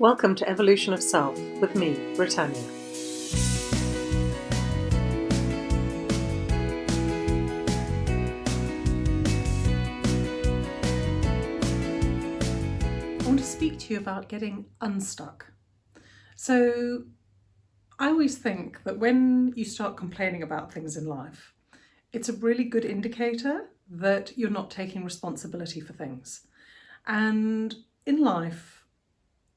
Welcome to Evolution of Self with me, Britannia. I want to speak to you about getting unstuck. So, I always think that when you start complaining about things in life, it's a really good indicator that you're not taking responsibility for things. And in life,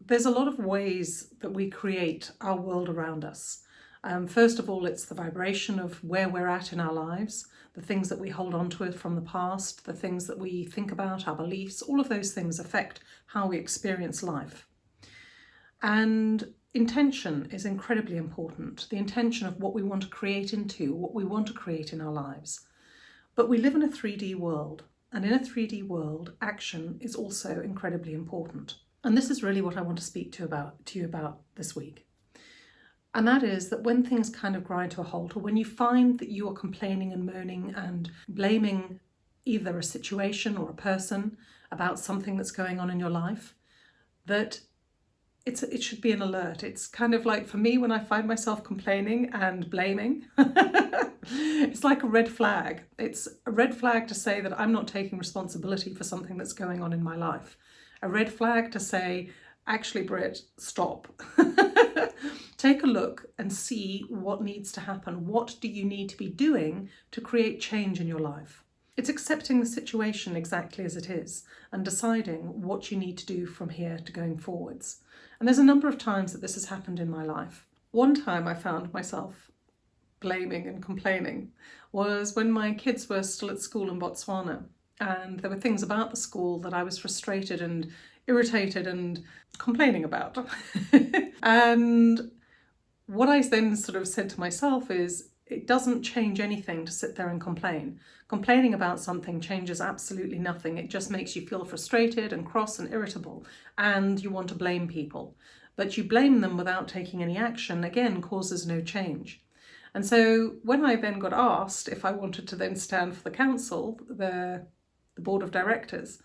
there's a lot of ways that we create our world around us. Um, first of all, it's the vibration of where we're at in our lives, the things that we hold on to from the past, the things that we think about, our beliefs, all of those things affect how we experience life. And intention is incredibly important, the intention of what we want to create into, what we want to create in our lives. But we live in a 3D world, and in a 3D world, action is also incredibly important. And this is really what I want to speak to about to you about this week. And that is that when things kind of grind to a halt, or when you find that you are complaining and moaning and blaming either a situation or a person about something that's going on in your life, that it's it should be an alert. It's kind of like for me when I find myself complaining and blaming, it's like a red flag. It's a red flag to say that I'm not taking responsibility for something that's going on in my life a red flag to say, actually, Brit, stop. Take a look and see what needs to happen. What do you need to be doing to create change in your life? It's accepting the situation exactly as it is and deciding what you need to do from here to going forwards. And there's a number of times that this has happened in my life. One time I found myself blaming and complaining was when my kids were still at school in Botswana and there were things about the school that I was frustrated and irritated and complaining about. and what I then sort of said to myself is it doesn't change anything to sit there and complain. Complaining about something changes absolutely nothing. It just makes you feel frustrated and cross and irritable and you want to blame people. But you blame them without taking any action, again, causes no change. And so when I then got asked if I wanted to then stand for the council, the the board of directors.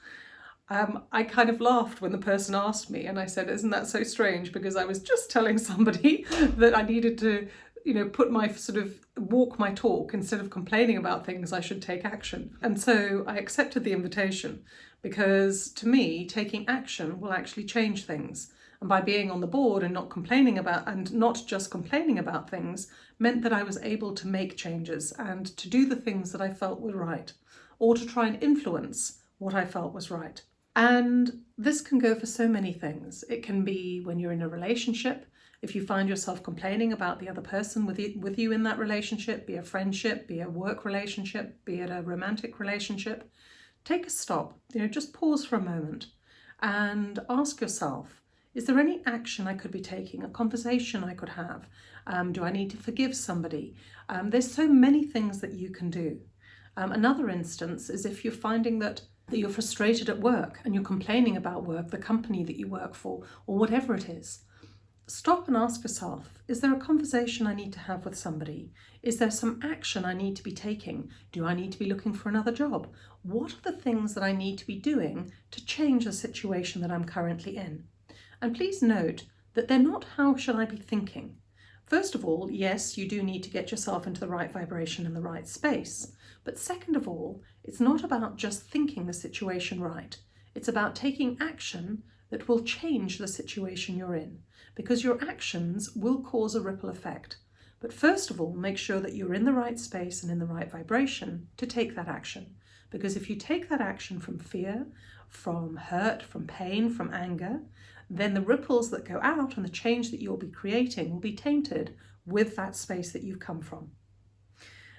Um, I kind of laughed when the person asked me and I said, isn't that so strange? Because I was just telling somebody that I needed to, you know, put my sort of walk my talk instead of complaining about things, I should take action. And so I accepted the invitation because to me, taking action will actually change things. And by being on the board and not complaining about, and not just complaining about things, meant that I was able to make changes and to do the things that I felt were right or to try and influence what I felt was right. And this can go for so many things. It can be when you're in a relationship, if you find yourself complaining about the other person with you, in that relationship, be a friendship, be a work relationship, be it a romantic relationship, take a stop, you know, just pause for a moment and ask yourself, is there any action I could be taking, a conversation I could have? Um, do I need to forgive somebody? Um, there's so many things that you can do. Um, another instance is if you're finding that, that you're frustrated at work and you're complaining about work, the company that you work for, or whatever it is. Stop and ask yourself, is there a conversation I need to have with somebody? Is there some action I need to be taking? Do I need to be looking for another job? What are the things that I need to be doing to change the situation that I'm currently in? And please note that they're not how should I be thinking. First of all, yes, you do need to get yourself into the right vibration and the right space. But second of all, it's not about just thinking the situation right. It's about taking action that will change the situation you're in because your actions will cause a ripple effect. But first of all, make sure that you're in the right space and in the right vibration to take that action. Because if you take that action from fear, from hurt, from pain, from anger, then the ripples that go out and the change that you'll be creating will be tainted with that space that you've come from.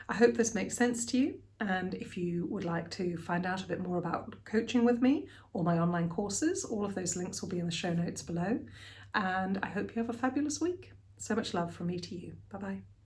I hope this makes sense to you and if you would like to find out a bit more about coaching with me or my online courses, all of those links will be in the show notes below and I hope you have a fabulous week. So much love from me to you. Bye bye.